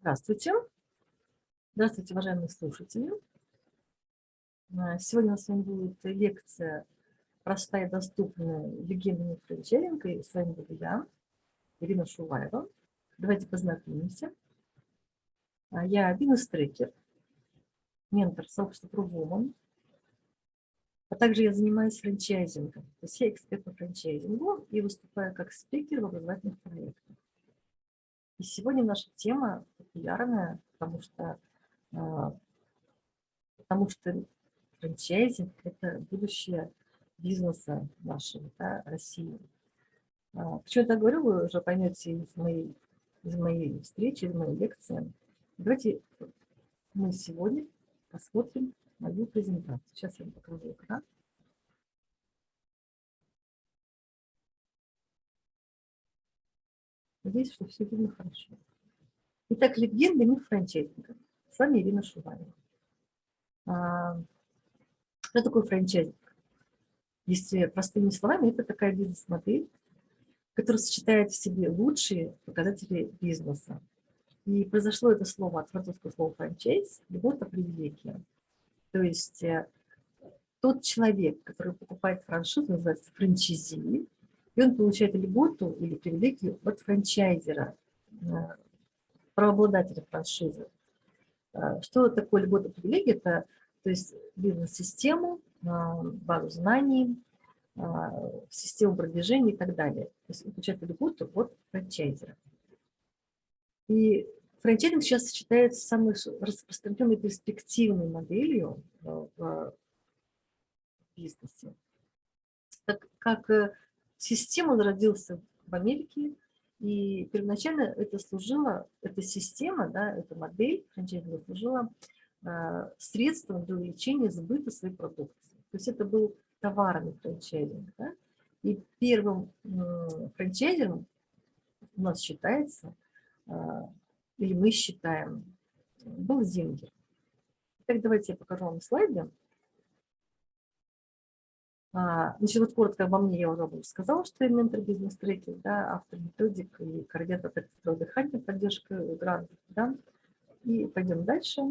Здравствуйте. Здравствуйте, уважаемые слушатели. А, сегодня у нас с вами будет лекция «Простая, доступная легенда франчайзинга». И с вами буду я, Ирина Шуваева. Давайте познакомимся. А, я бизнес-трекер, ментор сообщества ProWoman, а также я занимаюсь франчайзингом. То есть я эксперт по франчайзингу и выступаю как спикер в образовательных проектах. И сегодня наша тема популярная, потому что, а, потому что франчайзинг – это будущее бизнеса нашего, да, России. А, почему я так говорю, вы уже поймете из моей, из моей встречи, из моей лекции. Давайте мы сегодня посмотрим мою презентацию. Сейчас я вам покажу экран. Надеюсь, что все видно хорошо. Итак, легенда миф франчайзинга. С вами Ирина Шуваева. А, что такое франчайзинг? Если простыми словами, это такая бизнес-модель, которая сочетает в себе лучшие показатели бизнеса. И произошло это слово от французского слова франчайз, любовь привилегия. То есть э, тот человек, который покупает франшизу, называется франчайзи, и он получает льготу или привилегию от франчайзера, э, правообладателя франшизы. Э, что такое льгота привилегия? Это то есть бизнес-систему, базу знаний, систему продвижения и так далее. То есть он получает льготу от франчайзера. И франчайзинг сейчас считается самой распространенной перспективной моделью в бизнесе. Так как э, система родился в Америке, и первоначально это служило, эта система, да, эта модель франчайзинга служила э, средством для увеличения сбыта своей продукции. То есть это был товарный франчайзинг. Да? И первым э, франчайзером у нас считается э, или мы считаем, был Зингер. Так, давайте я покажу вам слайды. А, значит, вот коротко обо мне я уже сказала, что я ментор бизнес-трекер, да, автор методик и координатор проекта дыхания, поддержка грантов, да. И пойдем дальше.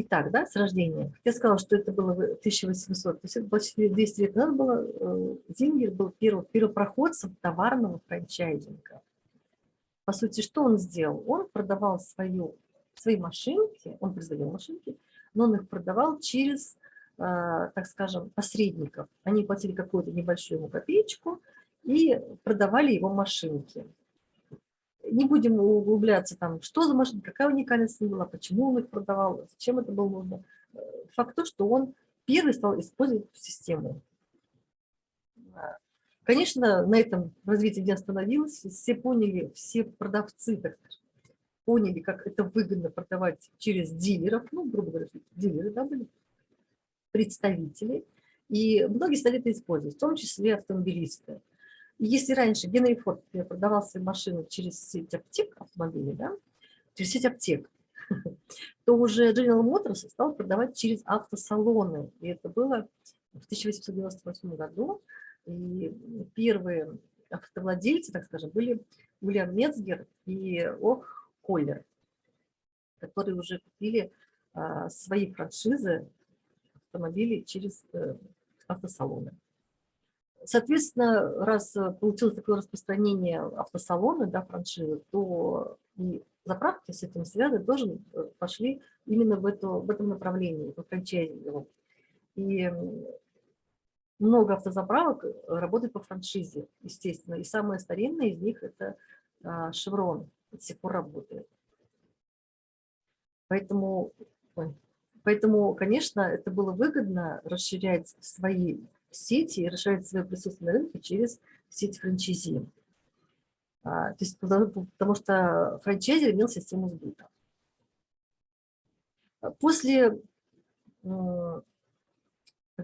Итак, да, с рождения. Я сказала, что это было в 1800, то есть это почти 200 лет назад было. Э, Зингер был первым, первопроходцем товарного франчайзинга. По сути, что он сделал? Он продавал свою, свои машинки, он производил машинки, но он их продавал через, э, так скажем, посредников. Они платили какую-то небольшую ему копеечку и продавали его машинки не будем углубляться там, что за машина, какая уникальность была, почему он их продавал, зачем это было нужно. Факт то, что он первый стал использовать систему. Конечно, на этом развитие не остановилось, все поняли, все продавцы, так скажем, поняли, как это выгодно продавать через дилеров, ну, грубо говоря, дилеры, да, были, представители, и многие стали это использовать, в том числе автомобилисты. Если раньше Генри Форд продавал свои машины через сеть аптек автомобилей, да, через сеть аптек, то уже General Motors стал продавать через автосалоны. И это было в 1898 году. И первые автовладельцы, так скажем, были Уильям Мецгер и Ох Коллер, которые уже купили а, свои франшизы автомобилей через э, автосалоны. Соответственно, раз получилось такое распространение автосалона, да, франшизы, то и заправки с этим связаны тоже э, пошли именно в, эту, в этом направлении, по франчайзингу. И много автозаправок работает по франшизе, естественно. И самая старинная из них – это Chevron, до сих пор работает. Поэтому, поэтому, конечно, это было выгодно расширять свои сети и расширять свое присутствие на рынке через сеть франчайзи. А, то есть, потому, потому что франчайзер имел систему сбыта. После, так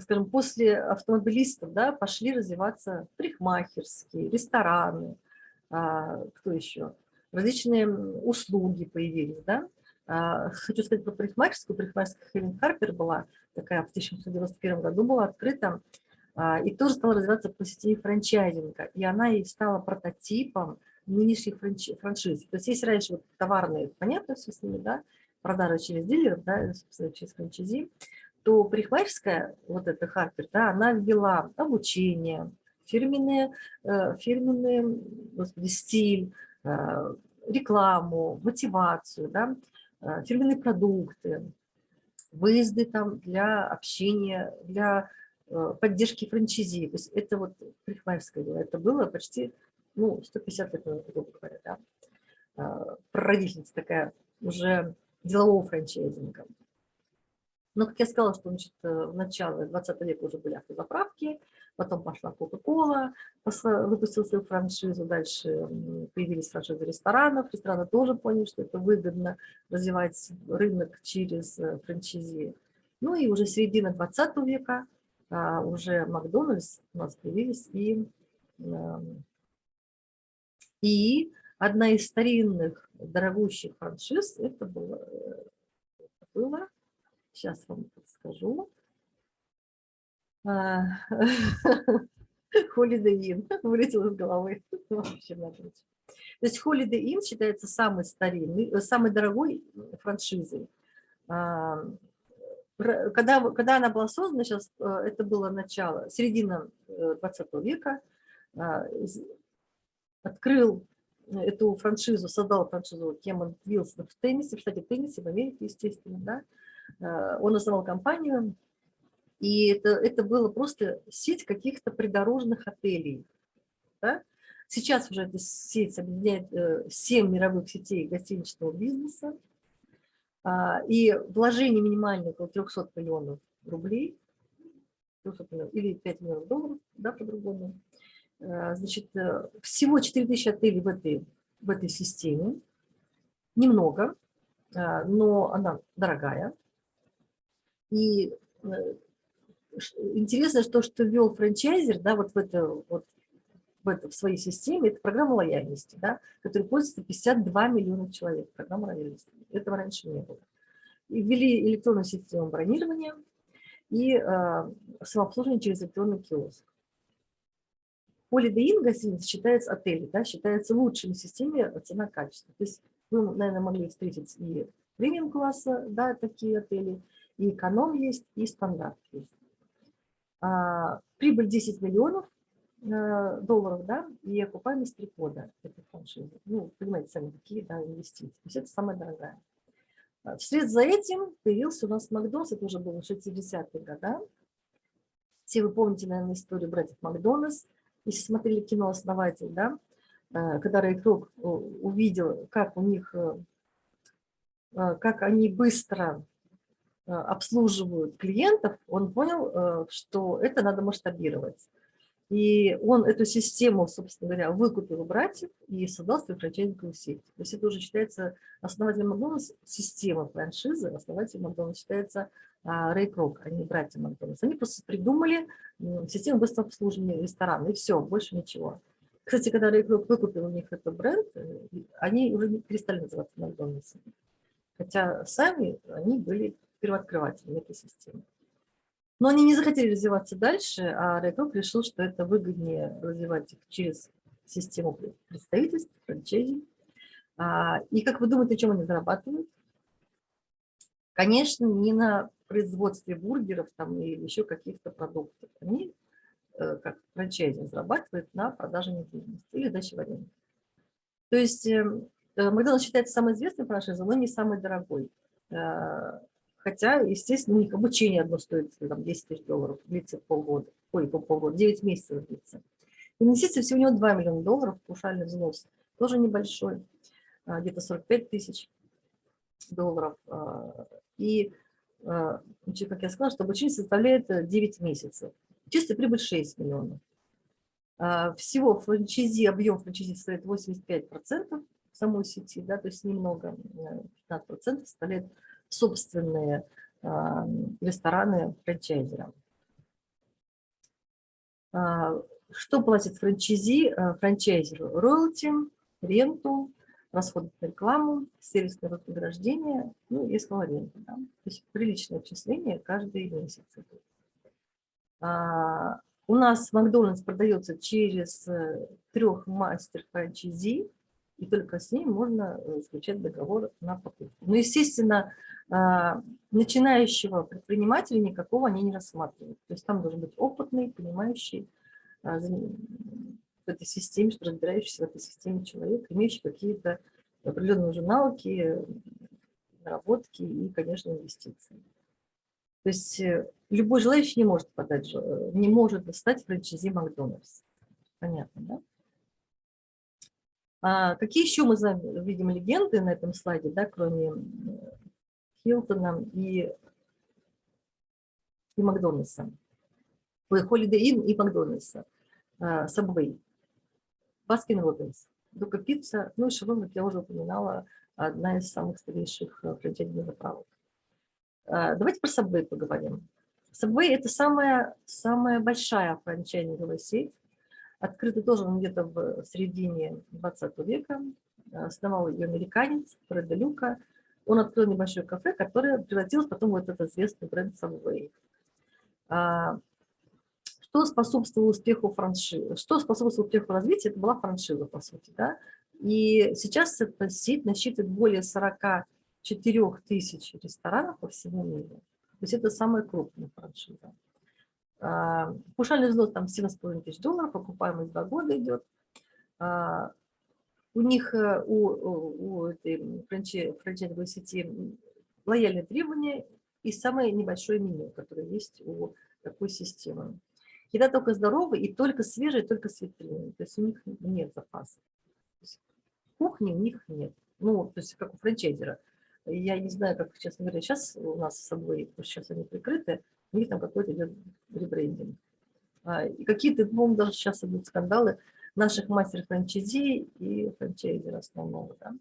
скажем, после автомобилистов да, пошли развиваться парикмахерские, рестораны, а, кто еще, различные услуги появились, да, а, Хочу сказать про парикмахерскую. Парикмахерская Хелен Харпер была такая в 1991 году была открыта а, и тоже стала развиваться по сети франчайзинга. И она и стала прототипом нынешних франшиз. То есть если раньше вот товарные, понятно все с ними, да, продажа через дилеров, да, через франчайзи, то парикмахерская, вот эта Харпер, да, она ввела обучение, фирменные, э, фирменные господи, стиль, э, рекламу, мотивацию, да, э, фирменные продукты, выезды там для общения, для поддержки франчайзи. То есть это вот парикмахерское дело. Это было почти ну, 150 лет грубо говоря, да. Прародительница такая уже делового франчайзинга. Но, как я сказала, что значит, в начале 20 века уже были автозаправки, потом пошла Кока-Кола, выпустил свою франшизу, дальше появились франшизы ресторанов, рестораны тоже поняли, что это выгодно развивать рынок через э, франчизи. Ну и уже середина 20 века а, уже Макдональдс у нас появились и, эм, и одна из старинных дорогущих франшиз, это было, это было сейчас вам подскажу, Holiday Inn вылетел из головы. Вообще напротив. То есть Holiday Inn считается самой старинной, э, самой дорогой франшизой. А, когда, когда она была создана, сейчас э, это было начало, середина 20 э, века, а, открыл эту франшизу, создал франшизу Кемон Вилсон в теннисе, в штате Теннесси, в Америке, естественно, да. Он основал компанию, и это, это было просто сеть каких-то придорожных отелей. Да? Сейчас уже эта сеть объединяет 7 э, мировых сетей гостиничного бизнеса. А, и вложение минимальное около 300 миллионов рублей, 300 миллионов, или 5 миллионов долларов, да, по-другому. А, значит, э, всего 4000 отелей в этой, в этой системе. Немного, но она дорогая. И э, интересно, что, что ввел франчайзер, да, вот в это, вот в, это, в своей системе, это программа лояльности, да, которой пользуется 52 миллиона человек, программа лояльности. Этого раньше не было. И ввели электронную систему бронирования и э, самообслуживание через электронный киоск. Inn гостиница считается отель, да, считается лучшей в системе цена-качество. То есть вы, наверное, могли встретить и премиум-класса, да, такие отели, и эконом есть, и стандарт есть. А, прибыль 10 миллионов э, долларов, да, и окупаемость 3 года этой франшизы. Ну, понимаете сами, какие да, инвестиции. То есть это самая дорогая. А, вслед за этим появился у нас Макдональдс, это уже было в 60-е годы. Все вы помните, наверное, историю братьев Макдональдс. Если смотрели кино «Основатель», да, э, когда Рэй э, увидел, как у них, как они быстро Э, обслуживают клиентов, он понял, э, что это надо масштабировать. И он эту систему, собственно говоря, выкупил у братьев и создал свою франчайзинговую сеть. То есть это уже считается основателем Макдональдс, система франшизы, основателем Макдональдс считается а, Рэй Крок, а не братья Макдональдс. Они просто придумали систему быстрого обслуживания ресторана, и все, больше ничего. Кстати, когда Рэй Крок выкупил у них этот бренд, э, они уже перестали называться Макдональдсом. Хотя сами они были первооткрывателем этой системы. Но они не захотели развиваться дальше, а Райков решил, что это выгоднее развивать их через систему представительств, франчайзи. А, и как вы думаете, чем они зарабатывают? Конечно, не на производстве бургеров там, или еще каких-то продуктов. Они, э, как франчайзи, зарабатывают на продаже недвижимости или даче в аренду. То есть эм, э, Макдональдс считается самой известной франшизой, но не самой дорогой. Хотя, естественно, у них обучение одно стоит там, 10 тысяч долларов, длится полгода, ой, полгода, 9 месяцев длится. Инвестиции всего у него 2 миллиона долларов, паушальный взнос, тоже небольшой, а, где-то 45 тысяч долларов. А, и, а, как я сказала, что обучение составляет 9 месяцев. Чистая прибыль 6 миллионов. Всего франчайзи, объем франчайзи составляет 85% самой сети, да, то есть немного, 15% составляет собственные а, рестораны франчайзерам. А, что платит франчайзи, а, франчайзеру? Роялти, ренту, расходы на рекламу, сервисное вознаграждение, ну и рента. Да? То есть приличное отчисление каждый месяц. У нас Макдональдс продается через э, трех мастер франчайзи, и только с ним можно э, заключать договор на покупку. Но, естественно, а, начинающего предпринимателя никакого они не рассматривают. То есть там должен быть опытный, понимающий а, в этой системе, разбирающийся в этой системе человек, имеющий какие-то определенные уже навыки, наработки и, конечно, инвестиции. То есть э, любой желающий не может подать, э, не может стать франчайзи Макдональдс. Понятно, да? А какие еще мы видим бренды на этом слайде, да, кроме Хилтона и, и Макдональдса? Holiday Inn и Макдональдса. Subway. Baskin Robbins. Додо Пицца, ну и Shell, как я уже упоминала, одна из самых старейших э, франчайзинговых заправок. А, давайте про Subway поговорим. Subway – это самая, самая большая франчайзинговая сеть. Открыта тоже где-то в середине 20 века. Основал ее американец Фред Люка. Он открыл небольшое кафе, которое превратилось потом в этот известный бренд Subway. А, что способствовало успеху франшизы? Что способствовало успеху развития? Это была франшиза, по сути. Да? И сейчас эта сеть насчитывает более 44 тысяч ресторанов по всему миру. То есть это самая крупная франшиза. А, пушальный взнос там 7,5 тысяч долларов, окупаемость 2 года идет. А, у них, э, у, у этой франчайзинговой сети лояльные требования и самое небольшое меню, которое есть у такой системы. Еда только здоровая и только свежая, только с витрины. То есть у них нет запаса кухни у них нет. Ну, то есть как у франчайзера. Я не знаю, как, честно говоря, сейчас у нас с собой, сейчас они прикрыты, у них там какой-то идет ребрендинг. А, и какие-то, по-моему, даже сейчас идут скандалы наших мастер-франчайзи и франчайзера основного. Да?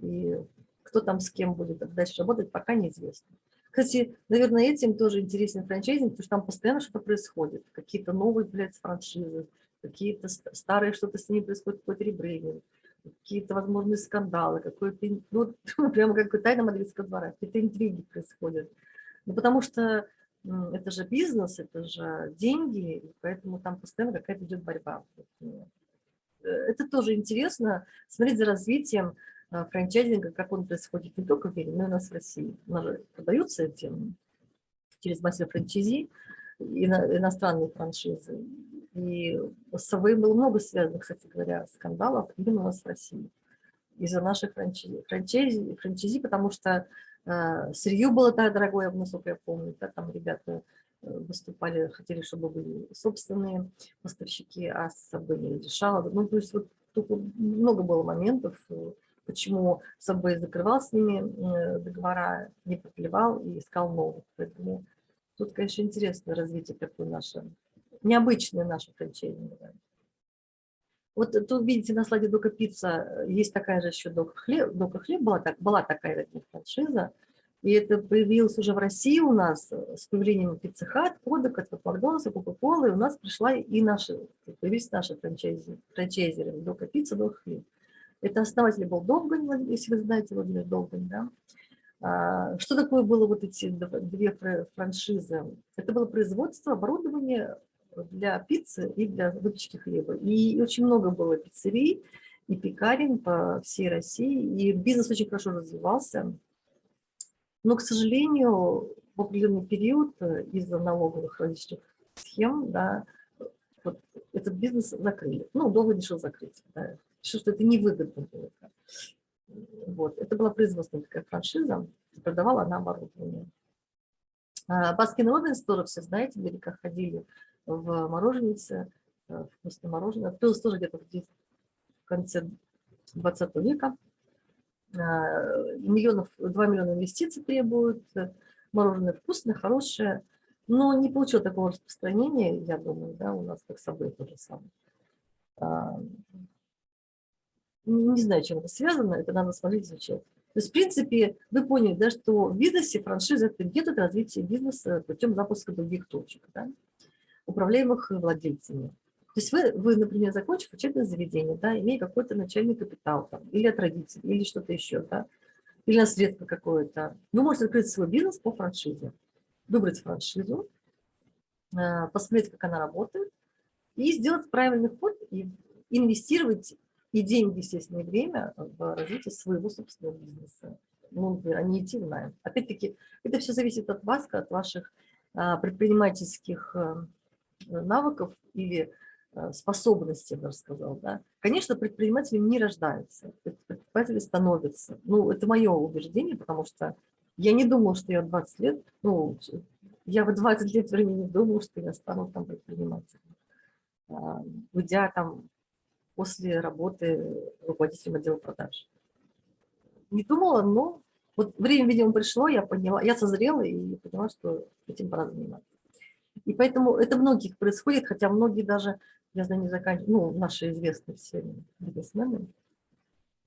И кто там с кем будет дальше работать, пока неизвестно. Кстати, наверное, этим тоже интересен франчайзинг, потому что там постоянно что-то происходит. Какие-то новые, блядь, франшизы, какие-то старые, что-то с ними происходит, какой-то ребрендинг какие-то возможные скандалы, какой-то, ну, прямо как тайна мадридского двора, какие-то интриги происходят. Ну, потому что это же бизнес, это же деньги, поэтому там постоянно какая-то идет борьба. Э, это тоже интересно, смотреть за развитием э, франчайзинга, как он происходит не только в мире, но и у нас в России. У нас же продаются эти через мастер франчайзи, иностранные франшизы. И с собой было много связано, кстати говоря, скандалов именно у нас в России из-за наших франчайзи, франчайзи, франчайзи, потому что сырье было так дорогое, насколько я помню, да, там ребята э, выступали, хотели, чтобы были собственные поставщики, а с собой не решало. Ну, то есть вот тут много было моментов, э, почему Subway закрывал с ними э, договора, не продлевал и искал новых. Поэтому тут, конечно, интересное развитие такое наше необычная наша франчайзинговая. Вот тут видите на слайде Дока Пицца есть такая же еще Дока Хлеб. Дока Хлеб была, так, была такая франшиза. И это появилось уже в России у нас с появлением Пиццы Хат, Кодек, от Макдональдса, Кока-Колы. И у нас пришла и наши, появились наши франчайзи, франчайзеры Дока Пицца, Дока Хлеб. Это основатель был Довгань, если вы знаете Владимир Довгань, да? А, что такое было вот эти две франшизы? Это было производство, оборудование, для пиццы и для выпечки хлеба. И очень много было пиццерий и пекарен по всей России, и бизнес очень хорошо развивался. Но, к сожалению, в определенный период э, из-за налоговых различных схем, да, вот этот бизнес закрыли. Ну, долго решил закрыть. Да. Решил, что это невыгодно было. Вот. Это была производственная такая франшиза, продавала она оборудование. Baskin Robbins тоже все знаете, где ходили в мороженице, э, вкусное мороженое. Открылось тоже где-то в конце 20 века. А, миллионов, 2 миллиона инвестиций требуют. Мороженое вкусное, хорошее, но не получило такого распространения, я думаю, да, у нас как собой то же самое. А, не знаю, чем это связано, это надо смотреть, изучать. То есть, в принципе, вы поняли, да, что в бизнесе франшиза – это метод развития бизнеса путем запуска других точек. Да? Управляемых владельцами. То есть вы, вы например, закончив учебное заведение, да, имея какой-то начальный капитал, там, или от родителей, или что-то еще, да, или наследство какое-то, вы можете открыть свой бизнес по франшизе, выбрать франшизу, э, посмотреть, как она работает, и сделать правильный ход, и инвестировать и деньги, естественно, и время в развитии своего собственного бизнеса. Ну, а не идти в найм. Опять-таки, это все зависит от вас, от ваших а, предпринимательских э, навыков или э, способностей, я бы сказал. Да? Конечно, предприниматели не рождаются, предприниматели становятся. Ну, это мое убеждение, потому что я не думала, что я 20 лет, ну, я в 20 лет времени думала, что я стану там предпринимателем. А, уйдя там после работы руководителем отдела продаж. Не думала, но вот время, видимо, пришло, я поняла, я созрела и поняла, что этим пора заниматься. И поэтому это многих происходит, хотя многие даже, я знаю, не заканчивают, ну, наши известные все бизнесмены,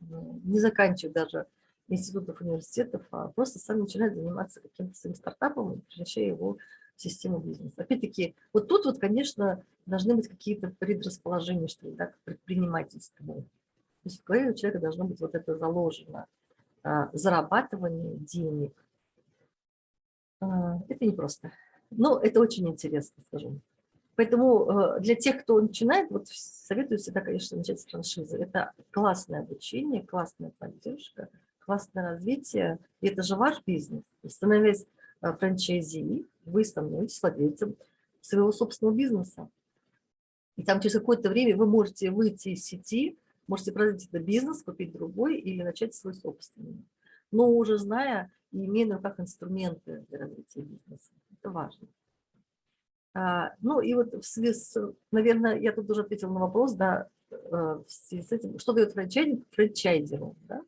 э, не заканчивают даже институтов, университетов, а просто сами начинают заниматься каким-то своим стартапом, превращая его в систему бизнеса. Опять-таки, вот тут вот, конечно, должны быть какие-то предрасположения, что ли, да, к предпринимательству. То есть в голове у человека должно быть вот это заложено. А, зарабатывание денег. А, это непросто. Но это очень интересно, скажу. Поэтому э, для тех, кто начинает, вот советую всегда, конечно, начать с франшизы. Это классное обучение, классная поддержка, классное развитие. И это же ваш бизнес. Становясь э, франчайзи, вы становитесь владельцем своего собственного бизнеса. И там через какое-то время вы можете выйти из сети, можете продать это бизнес, купить другой или начать свой собственный. Но уже зная и имея на руках инструменты для развития бизнеса. Это важно. А, ну и вот в связи с, наверное, я тут уже ответила на вопрос, да, э, в связи с этим, что дает франчайзинг франчайзеру, да?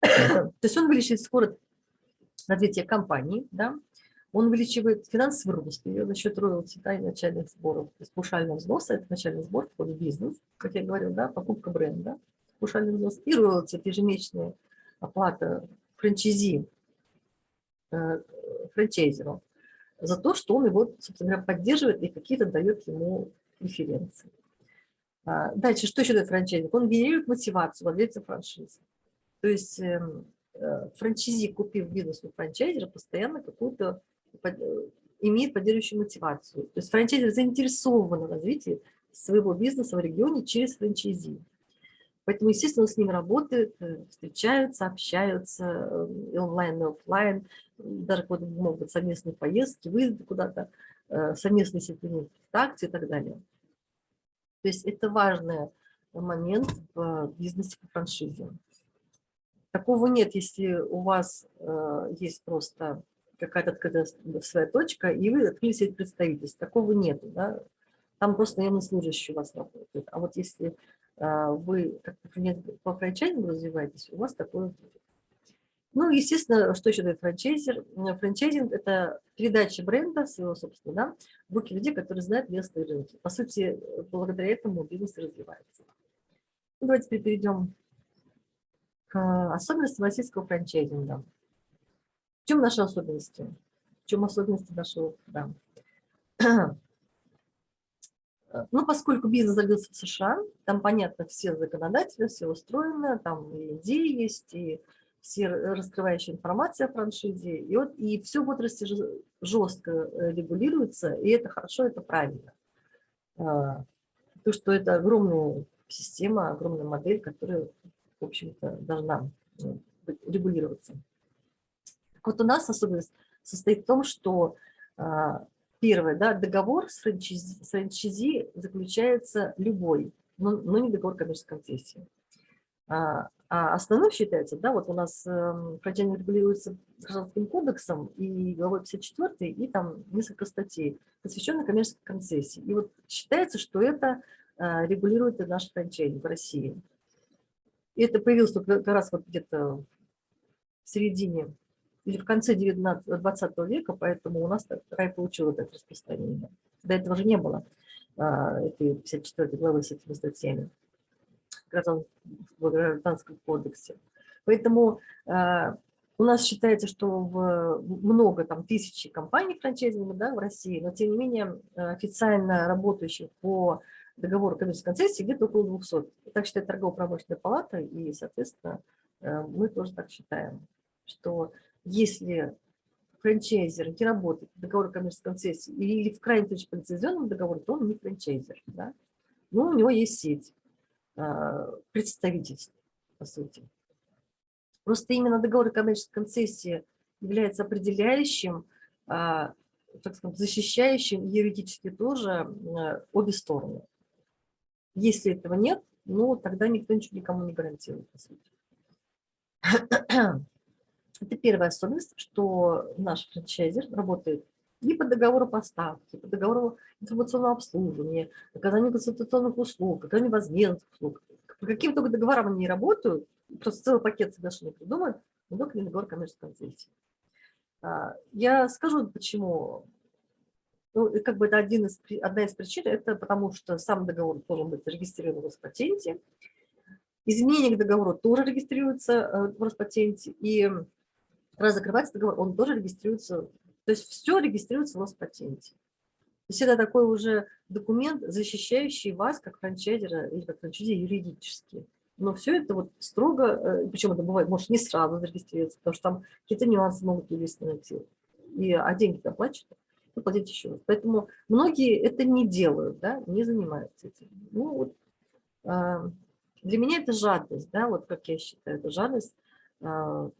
То есть он увеличивает скорость развития компании, да, он увеличивает финансовый рост ее за счет роялти да, и начальных сборов. То есть паушального взноса – это начальный сбор, входит в бизнес, как я говорил, да, покупка бренда, паушальный взнос. И роялти – это ежемесячная оплата франчайзи, франчайзеру за то, что он его, собственно говоря, поддерживает и какие-то дает ему преференции. А, дальше, что еще дает франчайзинг? Он генерирует мотивацию владельца франшизы. То есть эм, э, франчайзи, купив бизнес у франчайзера, постоянно какую-то Э, имеет поддерживающую мотивацию. То есть франчайзер заинтересован в развитии своего бизнеса в регионе через франчайзи. Поэтому, естественно, с ним работают, э, встречаются, общаются э, и онлайн, и офлайн. Даже могут быть совместные поездки, выезды куда-то, совместные сетевые акции и так далее. То есть это важный момент в бизнесе по франшизе. Такого нет, если у вас есть просто какая-то своя точка, и вы открыли сеть представительств. Такого нету. Да? Там просто наемный служащий у вас работает. А вот если вы как по франчайзингу развиваетесь, у вас такое будет. Ну, естественно, что еще дает франчайзер? Франчайзинг – это передача бренда своего, собственно, да, в руки людей, которые знают местные рынки. По сути, благодаря этому бизнес развивается. Ну, давайте перейдем к особенностям российского франчайзинга. В чем наши особенности? В чем особенности нашего да. Ну, поскольку бизнес зародился в США, там, понятно, все законодатели, все устроено, там и идеи есть, и все раскрывающая информация о франшизе, и, вот, и все в отрасли жестко э, регулируется, и это хорошо, это правильно. А, то, что это огромная система, огромная модель, которая, в общем-то, должна ну, регулироваться. Вот у нас особенность состоит в том, что а, первое, да, договор с франчайзи, с заключается любой, но, но не договор коммерческой концессии. А, а основным считается, да, вот у нас э, франчайзинг регулируется гражданским кодексом и главой 54, и там несколько статей, посвященных коммерческой концессии. И вот считается, что это э, регулирует и наш франчайзинг в России. И это появилось только как раз вот где-то в середине или в конце 19, 20 века, поэтому у нас рай получил это распространение. До этого же не было а, этой 54 главы с этими статьями в Гражданском кодексе. Поэтому а, у нас считается, что в, много, там, тысячи компаний франчайзинга да, в России, но тем не менее официально работающих по договору коммерческой концессии где-то около 200. Так считает торгово-промышленная палата, и, соответственно, мы тоже так считаем, что если франчайзер не работает в договоре коммерческой концессии или в крайнем случае по лицензионному договору, то он не франчайзер. Да? Но у него есть сеть. представительств, по сути. Просто именно договор коммерческой концессии является определяющим, так сказать, защищающим юридически тоже обе стороны. Если этого нет, ну, тогда никто ничего никому не гарантирует, по сути. Это первая особенность, что наш франчайзер работает и по договору поставки, по договору информационного обслуживания, оказанию консультационных услуг, оказанию возмездных услуг. По каким только договорам они не работают, просто целый пакет соглашений придумают, но только не договор коммерческой концессии. А, я скажу, почему. Ну, как бы это один из, одна из причин, это потому что сам договор должен быть зарегистрирован в Роспатенте, изменение к договору тоже регистрируется э, в Роспатенте, и раз закрывается договор, он тоже регистрируется, то есть все регистрируется в Роспатенте. То есть это такой уже документ, защищающий вас как франчайзера или как франчайзи юридически. Но все это вот строго, э, причем это бывает, может, не сразу зарегистрироваться, потому что там какие-то нюансы могут юристы найти. И, а деньги оплачивают, и платить еще раз. Поэтому многие это не делают, да, не занимаются этим. Ну, вот, э, для меня это жадность, да, вот как я считаю, это жадность э,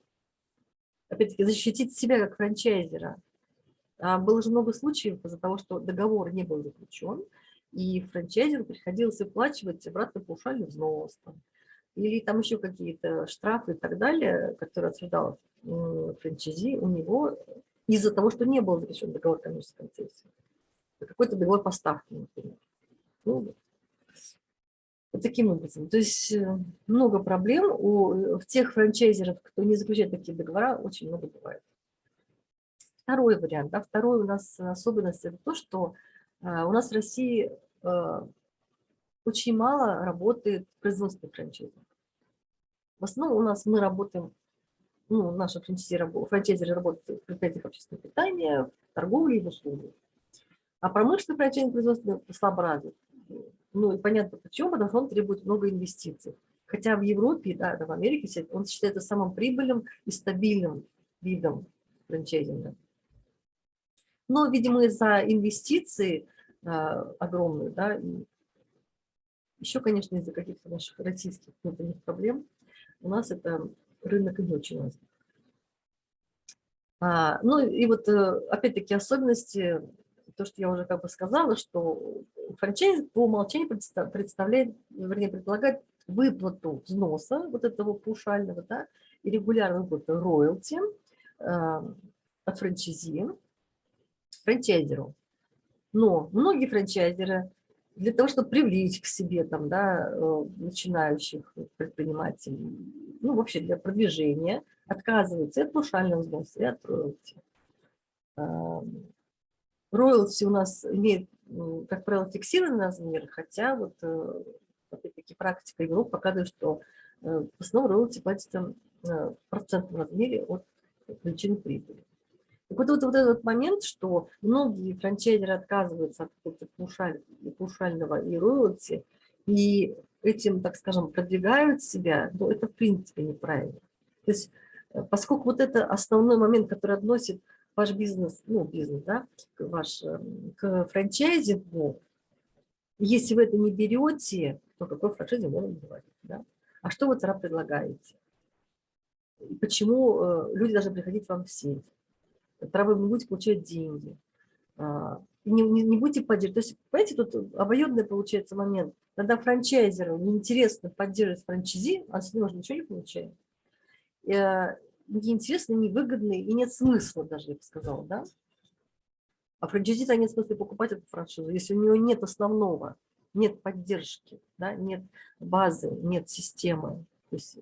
опять-таки, защитить себя как франчайзера. А, было же много случаев из-за того, что договор не был заключен, и франчайзеру приходилось выплачивать обратно паушальный взнос. Там, или там еще какие-то штрафы и так далее, которые отсуждал франчайзи у него из-за того, что не был заключен договор коммерческой концессии. Какой-то договор поставки, например. Ну, вот таким образом. То есть э, много проблем у э, тех франчайзеров, кто не заключает такие договора, очень много бывает. Второй вариант. Да, второй у нас особенность – это то, что э, у нас в России очень мало работает производственных франчайзеров. В основном у нас мы работаем, ну, наши франчайзеры работают в предприятиях общественного питания, в торговле и в услугах. А промышленный франчайзинг производственный слабо развит. Ну и понятно почему, потому что он требует много инвестиций. Хотя в Европе, да, в Америке он считается самым прибыльным и стабильным видом франчайзинга. Но, видимо, из-за инвестиций а, огромные, да, и еще, конечно, из-за каких-то наших российских внутренних проблем, у нас это рынок не очень развит. А, ну и вот, э, опять-таки, особенности то, что я уже как бы сказала, что франчайз по умолчанию представляет, вернее, предполагает выплату взноса вот этого паушального, да, и регулярную выплату роялти э, от франчайзи франчайзеру. Но многие франчайзеры для того, чтобы привлечь к себе там, да, э, начинающих предпринимателей, ну, вообще для продвижения, отказываются от паушального взноса, и от роялти. Роялти у нас имеет, как правило, фиксированный размер, хотя вот э, опять-таки практика Европы показывает, что э, в основном роялти платится э, в процентном размере от величины прибыли. Так вот, вот, вот этот момент, что многие франчайзеры отказываются от паушаль, паушального и роялти, и этим, так скажем, продвигают себя, но это в принципе неправильно. То есть, поскольку вот это основной момент, который относит ваш бизнес, ну, бизнес, да, ваш, эм, к франчайзингу, если вы это не берете, то какой франшизинг можно говорить, да? А что вы тогда предлагаете? И почему э, люди должны приходить вам в сеть? Тогда вы не будете получать деньги. А, не, не, не будете поддерживать. То есть, понимаете, тут обоюдный получается момент. Когда франчайзеру неинтересно поддерживать франчайзи, а с него же ничего не получает. Неинтересно, невыгодно и нет смысла даже, я бы сказала, да? А франчайзи нет смысла покупать эту франшизу, если у него нет основного, нет поддержки, да, нет базы, нет системы. То есть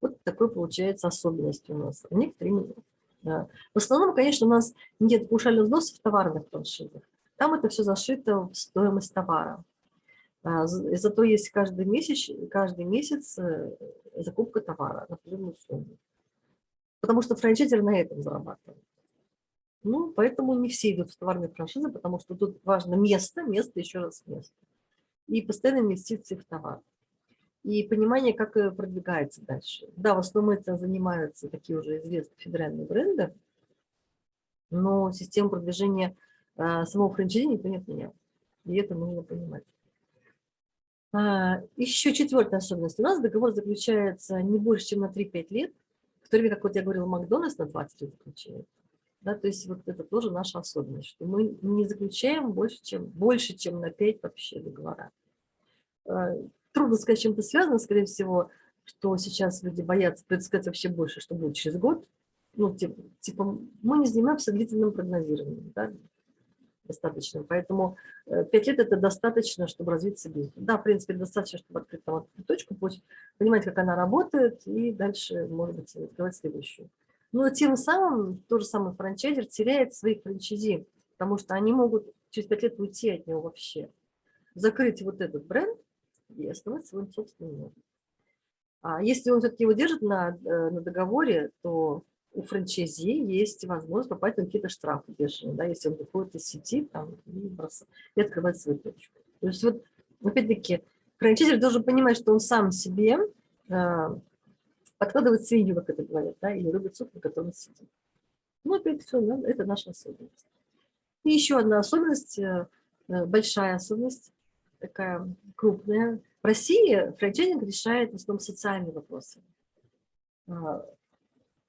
вот такой получается особенность у нас. А некоторые да. В основном, конечно, у нас нет паушальных взносов в товарных франшизах. Там это все зашито в стоимость товара. А, зато есть каждый месяц, каждый месяц э, закупка товара на определенную сумму потому что франчайзер на этом зарабатывает. Ну, поэтому не все идут в товарные франшизы, потому что тут важно место, место, еще раз место. И постоянные инвестиции в товар. И понимание, как продвигается дальше. Да, в основном это занимаются такие уже известные федеральные бренды, но систему продвижения а, самого франчайзи никто не отменял. И это нужно понимать. А, еще четвертая особенность. У нас договор заключается не больше, чем на 3-5 лет, то время как, вот я говорила, Макдональдс на 20 лет заключает. Да, то есть вот это тоже наша особенность, что мы не заключаем больше, чем, больше, чем на 5 вообще договора. А, трудно сказать, чем это связано, скорее всего, что сейчас люди боятся предсказать вообще больше, что будет через год. Ну, типа, типа мы не занимаемся длительным прогнозированием, да, достаточно. Поэтому 5 э, лет – это достаточно, чтобы развиться бизнес. Да, в принципе, достаточно, чтобы открыть там точку, понимать, как она работает, и дальше, может быть, открывать следующую. Но тем самым тот же самый франчайзер теряет своих франчайзи, потому что они могут через 5 лет уйти от него вообще. Закрыть вот этот бренд и основать свой собственный. А если он все-таки его держит на, э, на договоре, то у франчайзи есть возможность попасть на какие-то штрафы бешеные, да, если он выходит из сети там, и, бросает, и открывает свою точку. То есть вот, опять-таки, франчайзер должен понимать, что он сам себе э, подкладывает свинью, как это говорят, да, или рубит суп, на котором сидит. Ну, опять все, да, это наша особенность. И еще одна особенность, э, э, большая особенность, такая крупная. В России франчайзинг решает в основном социальные вопросы.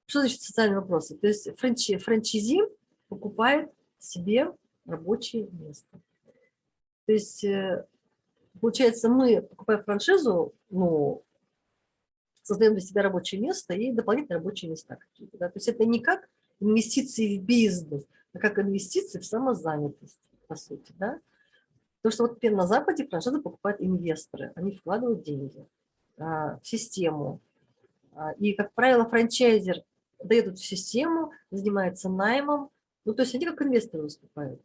Что значит социальные вопросы? То есть франчи, франчайзи покупает себе рабочее место. То есть, э, получается, мы, покупая франшизу, ну, создаем для себя рабочее место и дополнительные рабочие места какие-то. Да? То есть это не как инвестиции в бизнес, а как инвестиции в самозанятость, по сути. Да? Потому что вот на Западе франшизы покупают инвесторы, они вкладывают деньги а, в систему. А, и, как правило, франчайзер дает эту систему, занимается наймом. Ну, то есть они как инвесторы выступают.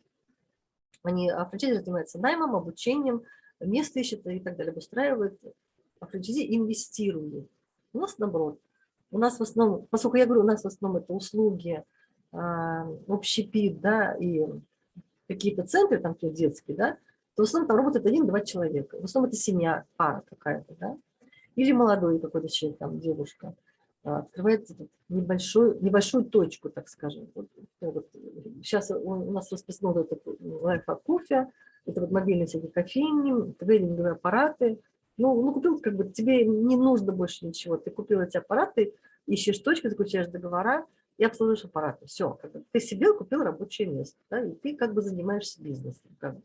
Они, а франчайзер занимается наймом, обучением, место ищет и так далее, обустраивает. А франчайзи инвестирует. У нас наоборот. У нас в основном, поскольку я говорю, у нас в основном это услуги, а, общепит, да, и какие-то центры там детские, да, то в основном там работает один-два человека. В основном это семья, пара какая-то, да, или молодой какой-то человек, там, девушка. А, открывает небольшую, небольшую точку, так скажем. Вот, вот, сейчас у нас распространен этот лайфхак кофе, это вот мобильные всякие кофейни, трейдинговые аппараты. Ну, ну, купил, как бы, тебе не нужно больше ничего. Ты купил эти аппараты, ищешь точку, заключаешь договора и обслуживаешь аппараты. Все, как бы, ты себе купил рабочее место, да, и ты как бы занимаешься бизнесом. Как бы.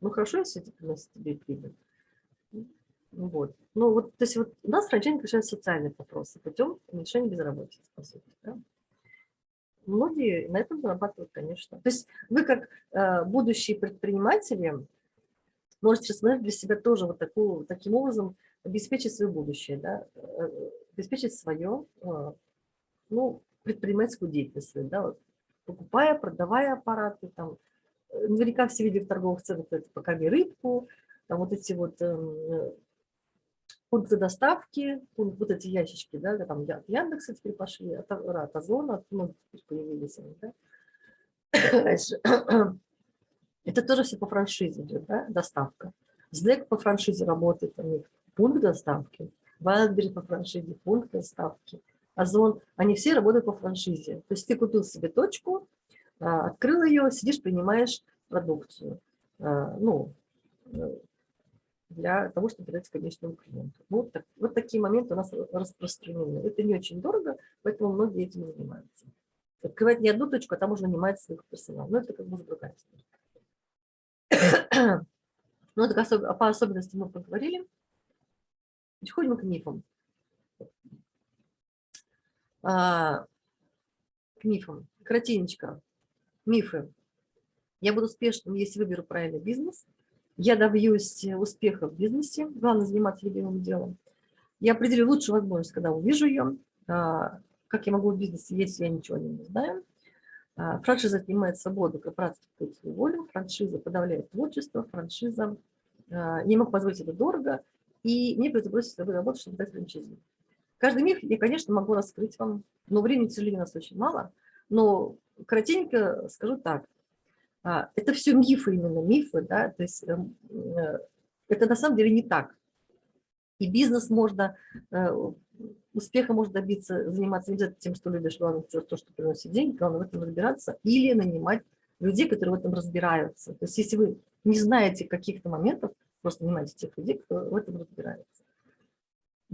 Ну, хорошо, если это приносит тебе прибыль. Вот. Ну, вот, то есть вот у нас франчайзинг решает социальные вопросы путем уменьшения безработицы, по сути. Да? Многие на этом зарабатывают, конечно. То есть вы как э, будущие предприниматели можете рассмотреть для себя тоже вот такую, таким образом обеспечить свое будущее, да? Э, обеспечить свое, э, ну, предпринимательскую деятельность, да? вот, покупая, продавая аппараты, там, э, наверняка все видели в торговых центрах, это покорми рыбку, там вот эти вот эм, пункты доставки, пункт, вот эти ящички, да, там Яндекса теперь пошли, от, от Озона, от ну, появились они, да. Это тоже все по франшизе идет, да, доставка. Сдэк по франшизе работает у них, пункт доставки. Wildberry по франшизе, пункт доставки. Озон, они все работают по франшизе. То есть ты купил себе точку, а, открыл ее, сидишь, принимаешь продукцию. А, ну, э, для того, чтобы дать конечному клиенту. Вот, так, вот такие моменты у нас распространены. Это не очень дорого, поэтому многие этим занимаются. Открывать не одну точку, а там уже нанимать свой персонал. Но это как бы другая история. Ну, так особ... по особенностям мы поговорили. Переходим к мифам. А, к мифам. Кратенечко. Мифы. Я буду успешным, если выберу правильный бизнес – я добьюсь успеха в бизнесе, главное заниматься любимым делом. Я определю лучшую возможность, когда увижу ее, а, как я могу в бизнесе, если я ничего не знаю. А, франшиза отнимает свободу, корпорация диктует свою волю, франшиза подавляет творчество, франшиза а, не могу позволить это дорого, и мне придется бросить свою работу, чтобы дать франшизу. Каждый миф я, конечно, могу раскрыть вам, но времени, к сожалению, у нас очень мало. Но коротенько скажу так. А, это все мифы именно, мифы, да, то есть эм, э, это на самом деле не так. И бизнес можно, э, успеха можно добиться, заниматься не обязательно тем, что любишь, главное то, что приносит деньги, главное в этом разбираться, или нанимать людей, которые в этом разбираются. То есть если вы не знаете каких-то моментов, Просто нанимайте тех людей, кто в этом разбирается.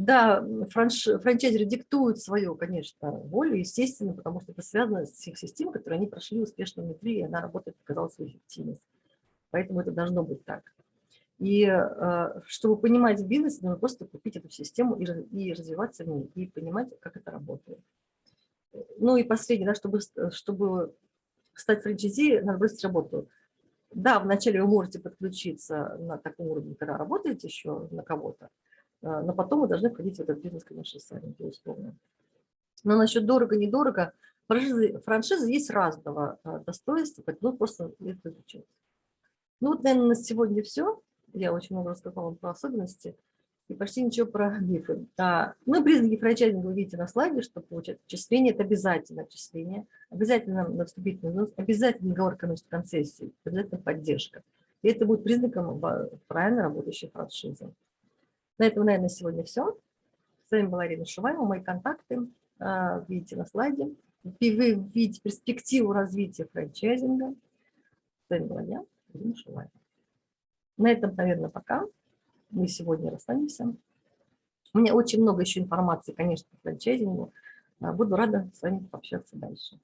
Да, франш, франчайзеры диктуют свою, конечно, волю, естественно, потому что это связано с их системой, которые они прошли успешно внутри, и она работает, показала свою эффективность. Поэтому это должно быть так. И э, чтобы понимать бизнес, нужно просто купить эту систему и, и развиваться в ней, и понимать, как это работает. Ну и последнее, да, чтобы, чтобы стать франчайзи, надо бросить работу. Да, вначале вы можете подключиться на таком уровне, когда работаете еще на кого-то, а, но потом вы должны входить в этот бизнес, конечно, сами, безусловно. Но насчет дорого-недорого, франшизы, франшизы есть разного а, достоинства, поэтому просто это изучать. Ну вот, наверное, на сегодня все. Я очень много рассказала про особенности и почти ничего про мифы. А, ну, признаки франчайзинга вы видите на слайде, что получать отчисление – это обязательно отчисление, обязательно на вступительный взнос, обязательно договор о концессии, обязательно поддержка. И это будет признаком правильно работающей франшизы. На этом, наверное, сегодня все. С вами была Ирина Шуваева. Мои контакты а, видите на слайде. И вы видите перспективу развития франчайзинга. С вами была я, Ирина Шуваева. На этом, наверное, пока. Мы сегодня расстанемся. У меня очень много еще информации, конечно, по франчайзингу. Буду рада с вами пообщаться дальше.